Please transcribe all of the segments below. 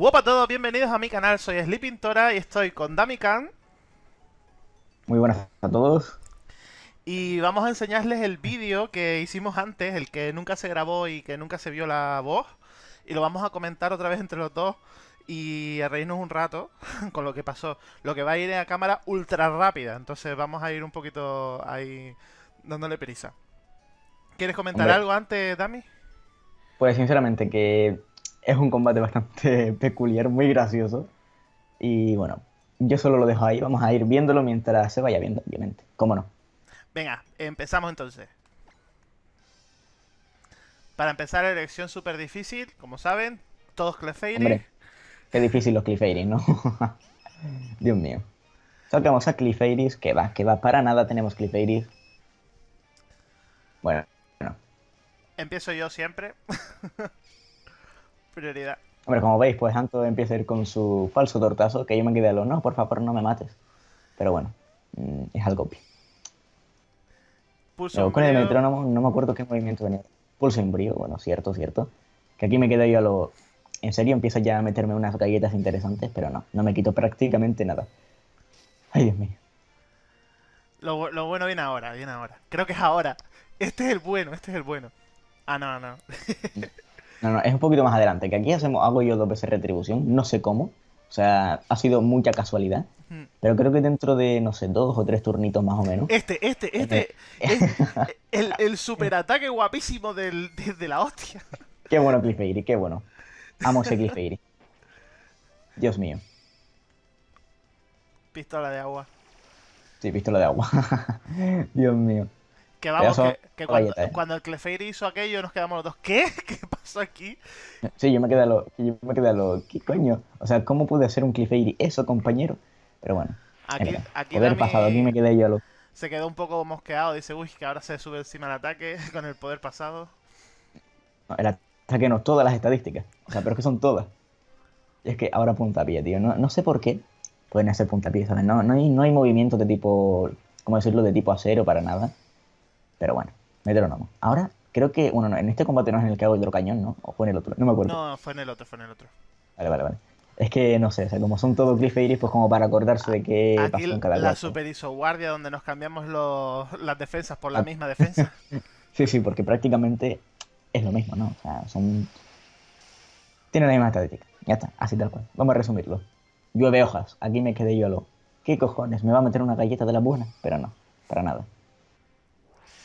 Hola a todos, bienvenidos a mi canal, soy Sleeping Tora y estoy con Damikan. Muy buenas a todos. Y vamos a enseñarles el vídeo que hicimos antes, el que nunca se grabó y que nunca se vio la voz. Y lo vamos a comentar otra vez entre los dos y a reírnos un rato con lo que pasó. Lo que va a ir a cámara ultra rápida, entonces vamos a ir un poquito ahí dándole prisa. ¿Quieres comentar Hombre. algo antes, Dami? Pues sinceramente que es un combate bastante peculiar, muy gracioso. Y bueno, yo solo lo dejo ahí, vamos a ir viéndolo mientras se vaya viendo, obviamente. ¿Cómo no? Venga, empezamos entonces. Para empezar, elección súper difícil, como saben, todos Clefairy. Hombre, qué difícil los Clefairy, ¿no? Dios mío. Sacamos a Clefairies, que va, que va, para nada tenemos Clefairies. Bueno, bueno. Empiezo yo siempre. Prioridad. Hombre, como veis, pues Anto empieza a ir con su falso tortazo, que yo me quedé a lo, no, por favor, no me mates. Pero bueno, mm, es algo obvio. Pulso Luego, con el metrónomo no me acuerdo qué movimiento venía. Pulso brío, bueno, cierto, cierto. Que aquí me quedo yo a lo... En serio, empiezo ya a meterme unas galletas interesantes, pero no, no me quito prácticamente nada. Ay, Dios mío. Lo, lo bueno viene ahora, viene ahora. Creo que es ahora. Este es el bueno, este es el bueno. Ah, no, no. No, no, es un poquito más adelante, que aquí hacemos, hago yo dos veces retribución, no sé cómo. O sea, ha sido mucha casualidad. Pero creo que dentro de, no sé, dos o tres turnitos más o menos. Este, este, este. es el, el superataque guapísimo del, de, de la hostia. Qué bueno Cliffairy, qué bueno. Amo ese Cliffairy. Dios mío. Pistola de agua. Sí, pistola de agua. Dios mío. Que vamos, que, que cuando, galleta, ¿eh? cuando el Clefairy hizo aquello nos quedamos los dos. ¿Qué? ¿Qué pasó aquí? Sí, yo me quedé a lo, yo me quedé a lo, ¿qué coño? O sea, ¿cómo pude hacer un Cliffairy eso, compañero? Pero bueno, Aquí, aquí poder Dami pasado, aquí me quedé yo a lo... se quedó un poco mosqueado. Dice, uy, que ahora se sube encima el ataque con el poder pasado. no, el ataque no, todas las estadísticas. O sea, pero es que son todas. Y es que ahora puntapié, tío. No, no sé por qué pueden hacer puntapié, ¿sabes? No, no, hay, no hay movimientos de tipo, ¿cómo decirlo? De tipo acero para nada. Pero bueno, metrónomo. Ahora, creo que, bueno, no, en este combate no es en el que hago hidrocañón, ¿no? O fue en el otro, no me acuerdo. No, fue en el otro, fue en el otro. Vale, vale, vale. Es que no sé, o sea, como son todos Cliffairies, pues como para acordarse de qué Aquí pasó en cada la cual. super hizo guardia donde nos cambiamos los, las defensas por la misma defensa. Sí, sí, porque prácticamente es lo mismo, ¿no? O sea, son. Tienen la misma estadística. Ya está, así tal cual. Vamos a resumirlo. Llueve hojas. Aquí me quedé yo a lo. ¿Qué cojones? ¿Me va a meter una galleta de la buena? Pero no, para nada.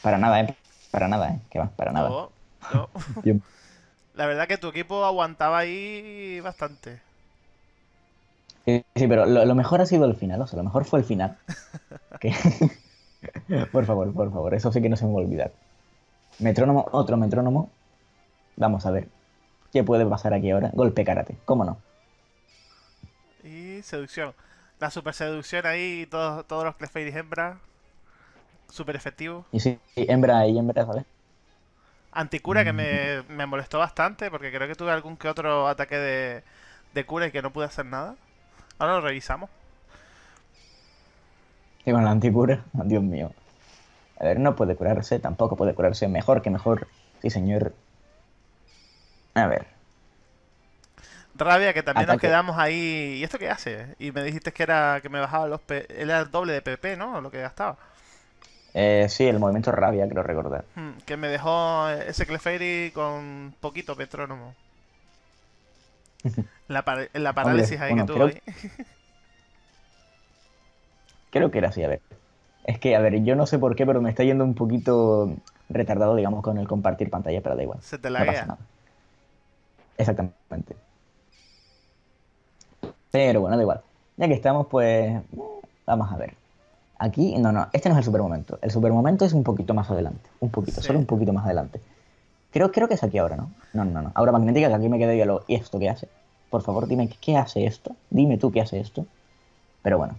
Para nada, ¿eh? Para nada, ¿eh? Que va, para nada. No, no. La verdad que tu equipo aguantaba ahí bastante. Sí, sí, pero lo, lo mejor ha sido el final, o sea, lo mejor fue el final. Por favor, por favor, eso sí que no se me va a olvidar. Metrónomo, otro metrónomo. Vamos a ver. ¿Qué puede pasar aquí ahora? Golpe karate, ¿cómo no? Y seducción. La super seducción ahí, todos, todos los Clefairy hembra. Super efectivo. Y sí, sí, hembra y hembra, ¿sabes? Anticura que Mm. me, me molestó bastante porque creo que tuve algún que otro ataque de, de cura y que no pude hacer nada. Ahora lo revisamos. Y con la anticura, Dios mío. A ver, no puede curarse, tampoco puede curarse. Mejor que mejor. Sí, señor. A ver. Rabia que también nos quedamos ahí. ¿Y esto qué hace? Y me dijiste que era que me bajaba los P... Era el doble de PP, ¿no? Lo que gastaba. Eh, sí, el movimiento rabia, creo recordar. Hmm, que me dejó ese Clefairy con poquito petrónomo. La, par- la parálisis ahí bueno, que tuvo creo- ahí. Creo que era así, a ver. Es que, a ver, yo no sé por qué, pero me está yendo un poquito retardado, digamos, con el compartir pantalla, pero da igual. Se te No pasa nada. Exactamente. Pero bueno, da igual. Ya que estamos, pues. Vamos a ver. Aquí, no, no, este no es el super momento. El super momento es un poquito más adelante. Un poquito, Sí. solo un poquito más adelante. Creo, creo que es aquí ahora, ¿no? No, no, no. Ahora magnética, que aquí me quedé yo lo. ¿Y esto qué hace? Por favor, dime qué hace esto. Dime tú qué hace esto. Pero bueno.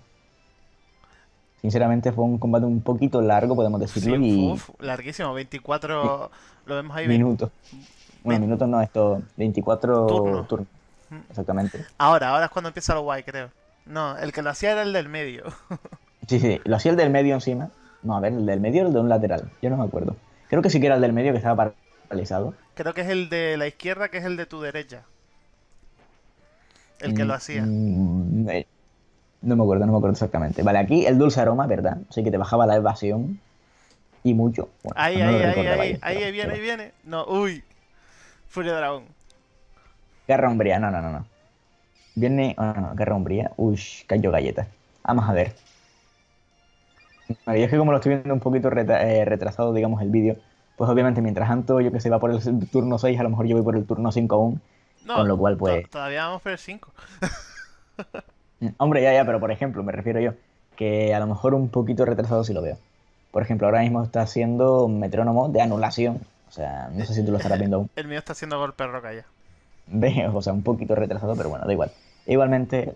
Sinceramente fue un combate un poquito largo, podemos decirlo, Sí, y uf, larguísimo. 24. Lo vemos ahí. minutos. Bueno, minutos no, esto 24 Turnos. Mm. Exactamente. Ahora, ahora es cuando empieza lo guay, creo. No, el que lo hacía era el del medio. Sí, sí, lo hacía el del medio encima. No, a ver, el del medio o el de un lateral. Yo no me acuerdo. Creo que sí que era el del medio que estaba paralizado. Creo que es el de la izquierda, que es el de tu derecha. El que Mm, lo hacía. mm, eh, no me acuerdo, no me acuerdo exactamente. Vale, aquí el dulce aroma, ¿verdad? Así que te bajaba la evasión y mucho. Bueno, Ahí, no ahí, ahí, ahí, ahí, pero- viene, pero- ahí viene. No, uy. Furia Dragón. Guerra Umbría, no, no, no, no. Viene. ah, no, no, Guerra Umbría. Uy, cayó galleta. Vamos a ver. Vale, yo es que como lo estoy viendo un poquito reta- eh, retrasado, digamos, el vídeo, pues obviamente mientras Anto, yo que sé, va por el turno 6, a lo mejor yo voy por el turno 5 aún. No, Con lo cual, pues- Todavía vamos por el 5. Mm, Hombre, ya, ya, pero por ejemplo, me refiero yo, que a lo mejor un poquito retrasado sí lo veo. Por ejemplo, ahora mismo está haciendo un metrónomo de anulación. O sea, no sé si tú lo estarás viendo aún. El mío está haciendo golpe roca ya. Ve, o sea, un poquito retrasado, pero bueno, da igual. Igualmente,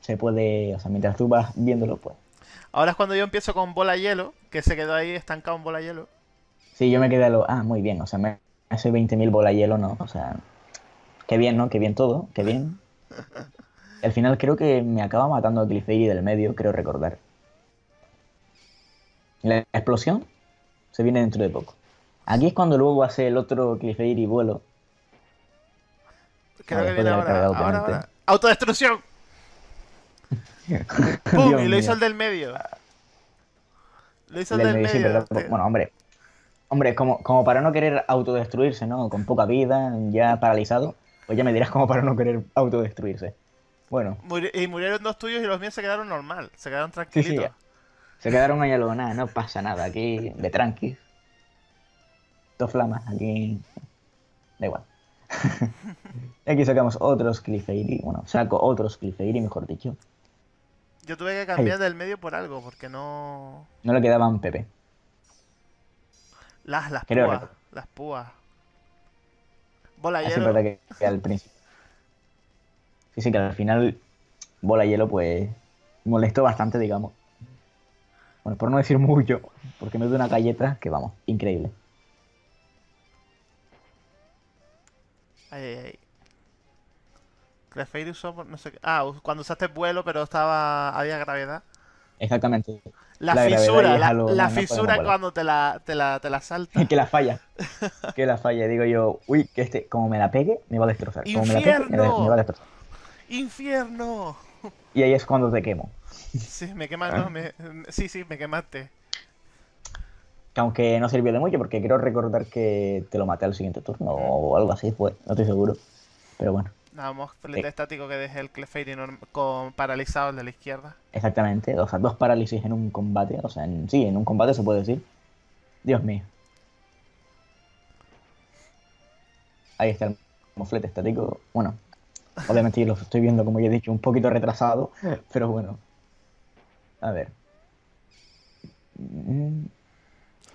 se puede, o sea, mientras tú vas viéndolo, pues. Ahora es cuando yo empiezo con bola hielo, que se quedó ahí estancado en bola hielo. Sí, yo me quedé a lo. Ah, muy bien, o sea, me hace 20.000 bola hielo, ¿no? O sea, qué bien, ¿no? Qué bien todo, qué bien. Al final creo que me acaba matando a Clefairy del medio, creo recordar. La explosión se viene dentro de poco. Aquí es cuando luego hace el otro Clefairy vuelo. Creo Ah, que viene ahora. ahora, ahora. ¡Autodestrucción! ¡Pum! Dios y lo hizo el del medio. Lo hizo el Del del medio. Bueno, hombre. Hombre, como, como para no querer autodestruirse, ¿no? Con poca vida, ya paralizado, pues ya me dirás como para no querer autodestruirse. Bueno, y murieron dos tuyos y los míos se quedaron normal. Se quedaron sí, tranquilitos. se quedaron ahí a lo nada, no pasa nada, aquí de tranqui. Dos flamas, aquí. Da igual. Aquí sacamos otros Clefairy, bueno, saco otros Clefairy, mejor dicho. Yo tuve que cambiar del medio por algo, porque no. No le quedaban PP. Las, las Creo púas. recordar. Las púas. Bola hielo. que al principio. Sí, sí, que al final bola hielo, pues molestó bastante, digamos. Bueno, por no decir mucho, porque me dio una galleta que vamos, increíble. Ay, ay, ay. Clefairy usó por no sé qué. Ah, cuando usaste vuelo, pero estaba. había gravedad. Exactamente. La, fisura, la, la no, fisura cuando te la, te la, te la salta. que la falla. Que la falla. Digo yo, uy, que este, como me la pegue, me va a destrozar. Como me la pegue, me, ¡Infierno! me va a destrozar. ¡Infierno! Y ahí es cuando te quemo. Sí, me quemaste. no, me- Sí, sí, me quemaste. Que aunque no sirvió de mucho, porque quiero recordar que te lo maté al siguiente turno o algo así fue, no estoy seguro. Pero bueno. Nada más Sí. estático que dejé el Clefairy con paralizado el de la izquierda. Exactamente, o sea, dos parálisis en un combate, o sea, en, sí, en un combate se puede decir. Dios mío. Ahí está el moflete estático. Bueno, obviamente yo lo estoy viendo, como ya he dicho, un poquito retrasado, pero bueno. A ver.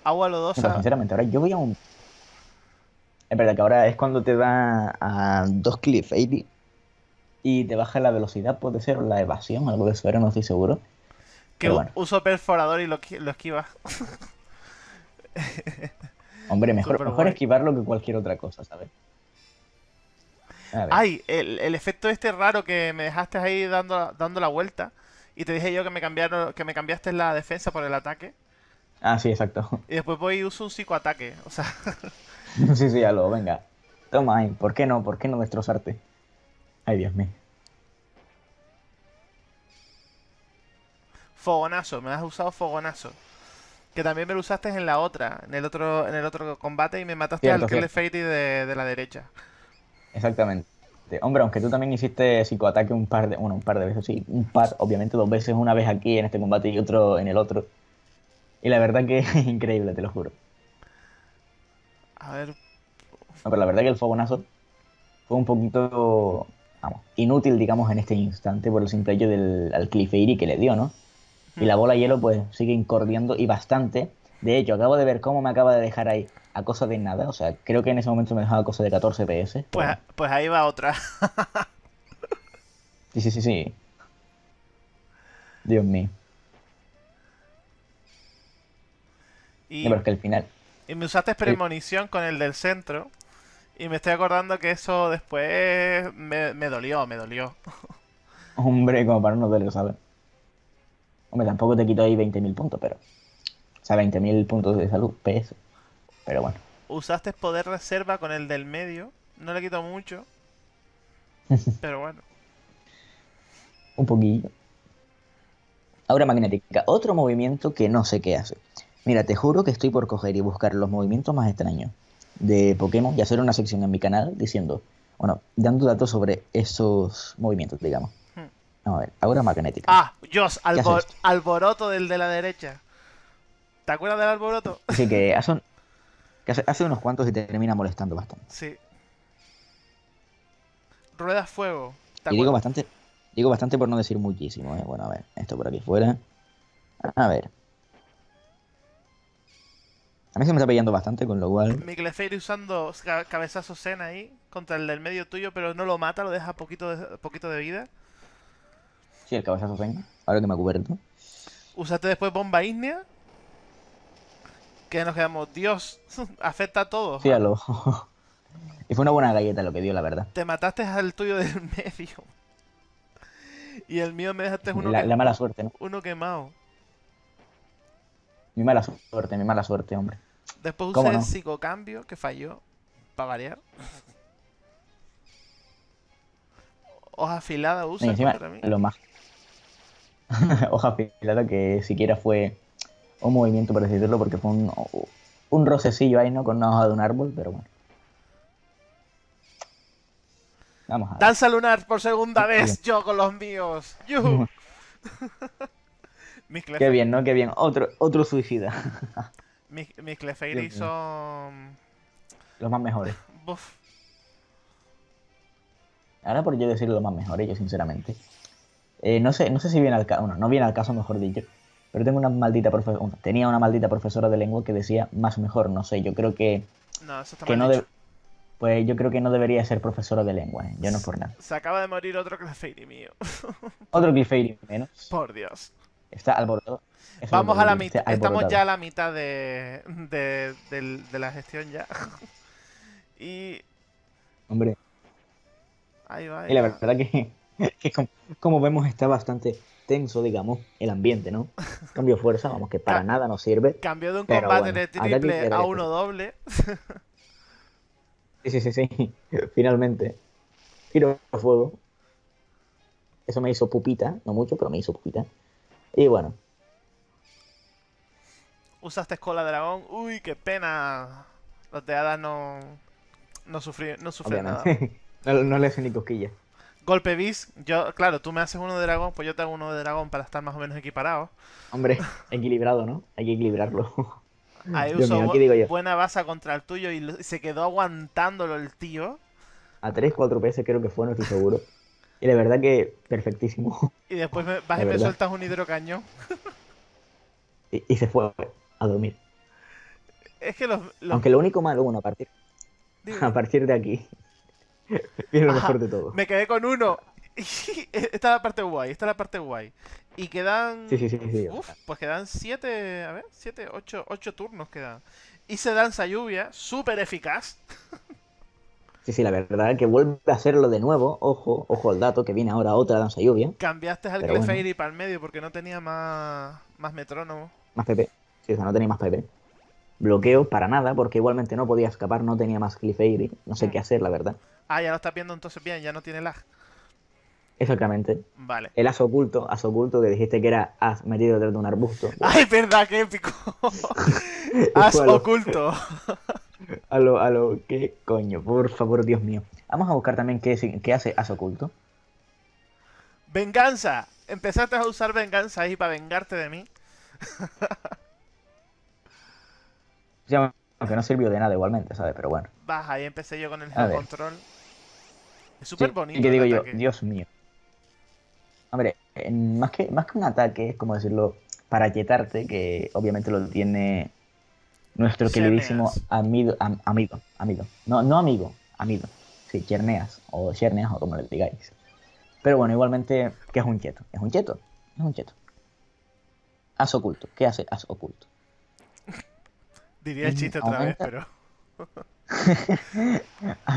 Agua lodosa. sinceramente, ahora yo voy a un... Es verdad que ahora es cuando te da a dos cliff 80 y te baja la velocidad, puede ser, o la evasión, algo de eso, no estoy seguro. Que bueno. uso perforador y lo, lo esquiva. Hombre, mejor, esquivarlo que cualquier otra cosa, ¿sabes? Ay, el, el efecto este raro que me dejaste ahí dando, dando la vuelta. Y te dije yo que me cambiaron, que me cambiaste la defensa por el ataque. Ah, sí, exacto. Y después voy y uso un psicoataque. O sea, sí, sí, ya lo, venga. Toma ahí, ¿por qué no? ¿Por qué no destrozarte? Ay, Dios mío. fogonazo, me has usado fogonazo. Que también me lo usaste en la otra, en el otro, en el otro combate y me mataste Cierto, al cierto. Clefairy de, de la derecha. Exactamente. Hombre, aunque tú también hiciste psicoataque un par de, bueno, un par de veces, sí, un par, obviamente dos veces, una vez aquí en este combate y otro en el otro. Y la verdad que es increíble, te lo juro. A ver, No, pero la verdad que el fogonazo fue un poquito, vamos, inútil, digamos, en este instante por el simple hecho del al Clefairy que le dio, ¿no? Y la bola hielo pues sigue incordiando y bastante. De hecho, acabo de ver cómo me acaba de dejar ahí a cosa de nada. O sea, creo que en ese momento me dejaba a cosa de 14 PS. pues, pues ahí va otra. Sí, sí, sí, sí. Dios mío. Y, No, pero es que al final. Y me usaste premonición con el del centro. Y me estoy acordando que eso después me, me dolió, me dolió. Hombre, como para no lo ¿sabes? Hombre, tampoco te quito ahí 20.000 puntos, pero. O sea, 20.000 puntos de salud, PS. Pero bueno. Usaste poder reserva con el del medio. No le quito mucho. Pero bueno. Un poquillo. Aura magnética. Otro movimiento que no sé qué hace. Mira, te juro que estoy por coger y buscar los movimientos más extraños de Pokémon y hacer una sección en mi canal diciendo, bueno, dando datos sobre esos movimientos, digamos. Hmm. Vamos a ver, aura magnética. Ah, albor- esto? alboroto del de la derecha. ¿Te acuerdas del alboroto? Así que hace, un- que hace, hace unos cuantos y te termina molestando bastante. Sí. Rueda fuego. ¿Te Y digo bastante, digo bastante por no decir muchísimo, ¿eh? Bueno, a ver, esto por aquí fuera. A ver. A mí se me está pillando bastante, con lo cual... Miclefairy usando ca- cabezazo Zen ahí contra el del medio tuyo, pero no lo mata, lo deja poquito de, poquito de vida. Sí, el cabezazo venga. Ahora que me cubierto. Usaste después bomba ígnea. Que nos quedamos, Dios, afecta a todos. Sí, a lo... y fue una buena galleta lo que dio, la verdad. Te mataste al tuyo del medio. Y el mío me dejaste uno, La, que- la mala suerte, ¿no? uno quemado. Mi mala suerte, mi mala suerte, hombre. Después ¿Cómo usé no? psicocambio, que falló. Para variar. Hoja afilada usa contra mí. lo más... Hoja afilada que siquiera fue un movimiento, por decirlo, porque fue un, un rocecillo ahí, ¿no? Con una hoja de un árbol, pero bueno. Vamos a ver. Danza lunar por segunda vez, yo con los míos. ¡Yujú! Qué bien, ¿no? Qué bien. Otro, otro suicida. mis, mis Clefairy son... Los más mejores. Buf. Ahora por yo decir los más mejores, yo sinceramente. Eh, no sé, no sé si viene al caso, bueno, no viene al caso, mejor dicho. Pero tengo una maldita profesora, tenía una maldita profesora de lengua que decía más mejor, no sé, yo creo que, No, eso está que mal no dicho. pues yo creo que no debería ser profesora de lengua, ¿eh? yo no por nada. Se acaba de morir otro Clefairy mío. Otro Clefairy menos. Por Dios. Está alborotado. Es Vamos a la mitad. Estamos ya a la mitad de, de, del- de la gestión ya. y Hombre, ahí va. ahí y la va. verdad que, que como, como vemos está bastante tenso, digamos, el ambiente, ¿no? Cambio de fuerza, vamos, que para nada nos sirve. Cambió de un combate bueno, de triple a uno doble. Sí, sí, sí, sí. Finalmente. Giro a fuego. Eso me hizo pupita, no mucho, pero me hizo pupita. Y bueno, Usaste escola dragón. Uy, qué pena. Los de hadas no. No sufrí, no sufren nada. no, no le hacen ni cosquillas. Golpe bis. Yo, claro, tú me haces uno de dragón, pues yo te hago uno de dragón para estar más o menos equiparados. Hombre, equilibrado, ¿no? Hay que equilibrarlo. Ahí Dios usó mío, bu- ¿qué digo yo? buena base contra el tuyo y se quedó aguantándolo el tío. A 3, 4 veces creo que fue, no estoy seguro. Y la verdad que perfectísimo. Y después me, vas De y me verdad. sueltas un hidrocañón. Y, y se fue a dormir. Es que los. los- Aunque lo único malo, bueno, a partir, a partir de aquí, viene lo mejor de todo. me quedé con uno. esta es la parte guay, esta es la parte guay. Y quedan. Sí, sí, sí, sí. Uf, pues quedan siete. A ver, siete, ocho, ocho turnos quedan. Y se danza lluvia, súper eficaz. Sí, sí, la verdad que vuelve a hacerlo de nuevo. Ojo, ojo al dato, que viene ahora otra danza lluvia. Cambiaste al Pero bueno. Clefairy para el medio porque no tenía más, más metrónomo. Más PP. Sí, o sea, no tenía más PP. Bloqueo para nada, porque igualmente no podía escapar, no tenía más Clefairy. No sé Mm. qué hacer, la verdad. Ah, ya lo estás viendo entonces bien, ya no tiene lag. Exactamente. Vale. El as oculto, as oculto que dijiste que era as metido detrás de un arbusto. ¡Ay, verdad, qué épico! Bueno. oculto. A lo, a lo, ¿qué coño? Por favor, Dios mío. Vamos a buscar también qué, hace as oculto. Venganza. Empezaste a usar venganza ahí para vengarte de mí. Aunque no sirvió de nada igualmente, ¿sabes? Pero bueno. Vas, ahí empecé yo con el control. Es súper Sí, bonito. ¿Y qué digo yo? Dios mío. Hombre, en- más, que, más que un ataque, es como decirlo, para yetarte, que obviamente lo tiene nuestro queridísimo amigo, am- amigo, amigo. No, no amigo, amigo. Sí, Cherneas, o Cherneas, o como le digáis. Pero bueno, igualmente, ¿qué es un cheto? Es un cheto, es un cheto. As oculto, ¿qué hace as oculto? Diría el chiste otra vez, pero.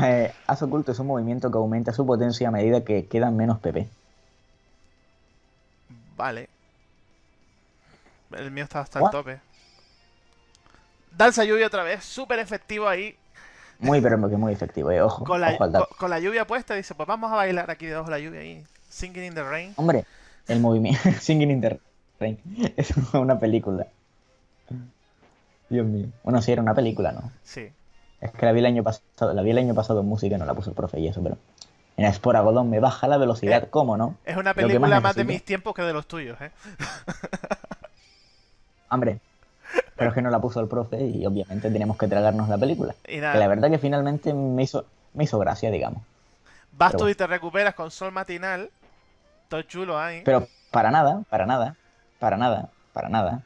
Eh, as oculto es un movimiento que aumenta su potencia a medida que quedan menos PP. Vale. El mío está hasta el tope. Danza lluvia otra vez, súper efectivo ahí. Muy, pero que muy efectivo, eh. Ojo, Con la, ojo al dato. con, con la lluvia puesta, dice, pues vamos a bailar aquí debajo de la lluvia ahí. Singing in the Rain. Hombre, el movimiento. Singing in the Rain. Es una película. Dios mío. Bueno, sí, era una película, ¿no? Sí. Es que la vi el año pasado, la vi el año pasado en música y no la puso el profe y eso, pero. En Espora Godón me baja la velocidad, Eh, ¿cómo no? Es una película más, más de mis tiempos que de los tuyos, ¿eh? Hombre. Pero es que no la puso el profe y obviamente tenemos que tragarnos la película. Y Que la nada, verdad que finalmente me hizo, me hizo gracia, digamos. vas tú y te recuperas con Sol Matinal. Todo chulo ahí. Pero para nada, para nada, para nada, para nada.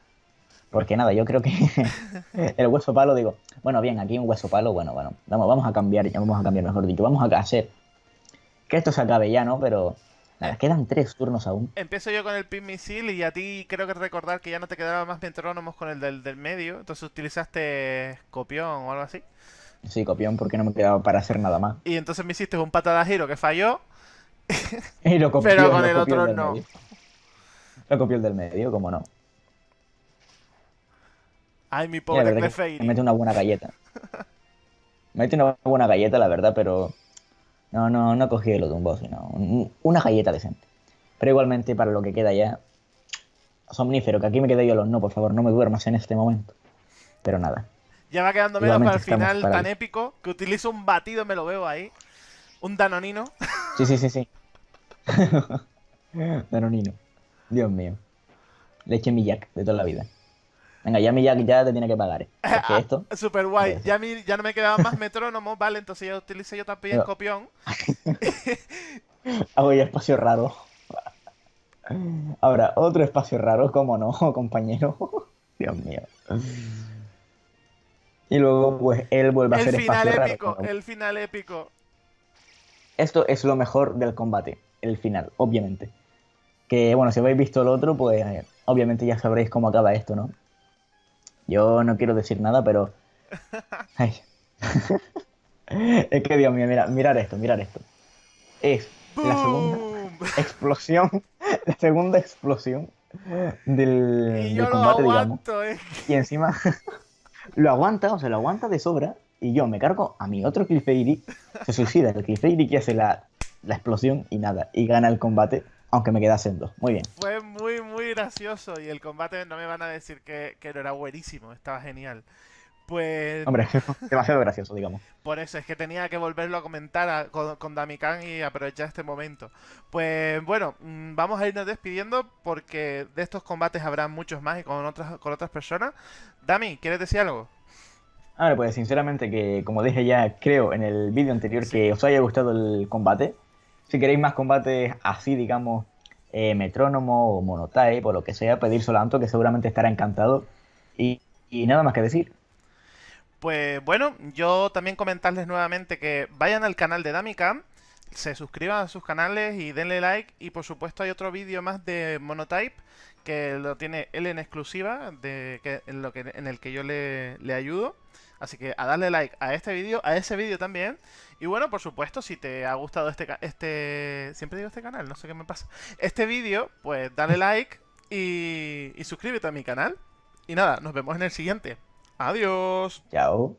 Porque nada, yo creo que el hueso palo, digo, bueno, bien, aquí un hueso palo, bueno, bueno, vamos, vamos a cambiar, ya vamos a cambiar, mejor dicho, vamos a hacer que esto se acabe ya, ¿no? Pero nada, quedan tres turnos aún. Empiezo yo con el pin misil y a ti creo que recordar que ya no te quedaban más metrónomos con el del, del medio. Entonces utilizaste copión o algo así. Sí, copión, porque no me quedaba para hacer nada más. Y entonces me hiciste un patada giro que falló. Y lo copió, Pero con lo el copió otro no. medio. Lo copió el del medio, como no. Ay, mi pobre Clefairy. me mete una buena galleta. Me mete una buena galleta, la verdad, pero no, no, no lo de un boss, sino un- una galleta decente. Pero igualmente, para lo que queda ya, somnífero, que aquí me quedé yo los no, por favor, no me duermas en este momento. Pero nada. Ya va quedando menos para el final para tan épico que utilizo un batido, me lo veo ahí. Un danonino. Sí, sí, sí, sí. Danonino. Dios mío. Leche Millac de toda la vida. Venga, ya Millac ya te tiene que pagar. ¿eh? Porque esto. Super guay. Gracias. Ya, ya no me quedaban más metrónomos, ¿vale? Entonces ya utilicé yo también No. copión. Hago ya espacio raro. Ahora, otro espacio raro, ¿cómo no, compañero? Dios mío. Y luego, pues, él vuelve a El hacer final espacio épico, raro. el final épico. Esto es lo mejor del combate, el final, obviamente. Que, bueno, si habéis visto el otro, pues, eh, obviamente ya sabréis cómo acaba esto, ¿no? Yo no quiero decir nada, pero... Ay. es que, Dios mío, mira, mirar esto, mirar esto. Es la segunda explosión, la segunda explosión del, Y del lo combate, digamos. aguanto, eh. Y encima lo aguanta, o sea, lo aguanta de sobra. Y yo me cargo a mi otro Clefairy, se suicida el Clefairy que hace la, la explosión y nada, y gana el combate, aunque me quedasen dos. Muy bien. Fue gracioso. Y el combate no me van a decir que, que no era buenísimo, estaba genial. Pues Hombre, demasiado gracioso, digamos. por eso es que tenía que volverlo a comentar a- con, con Damikan y aprovechar este momento. Pues bueno, mm, vamos a irnos despidiendo porque de estos combates habrá muchos más y con otras, con otras personas. Dami, ¿quieres decir algo? Ahora, pues sinceramente que, como dije ya, creo en el vídeo anterior que os haya gustado el combate. Si queréis más combates así, digamos, eh, metrónomo o monotype o lo que sea, pedírselo a Anto, que seguramente estará encantado. Y, y nada más que decir. Pues bueno, yo también comentarles nuevamente que vayan al canal de Damicam, se suscriban a sus canales y denle like. Y por supuesto hay otro vídeo más de Monotype que lo tiene él en exclusiva, de, que, en, lo que, en el que yo le, le ayudo. Así que a darle like a este vídeo, a ese vídeo también. Y bueno, por supuesto, si te ha gustado este, este siempre digo este canal, no sé qué me pasa. Este vídeo, pues dale like y, y suscríbete a mi canal. Y nada, nos vemos en el siguiente. Adiós. Chao.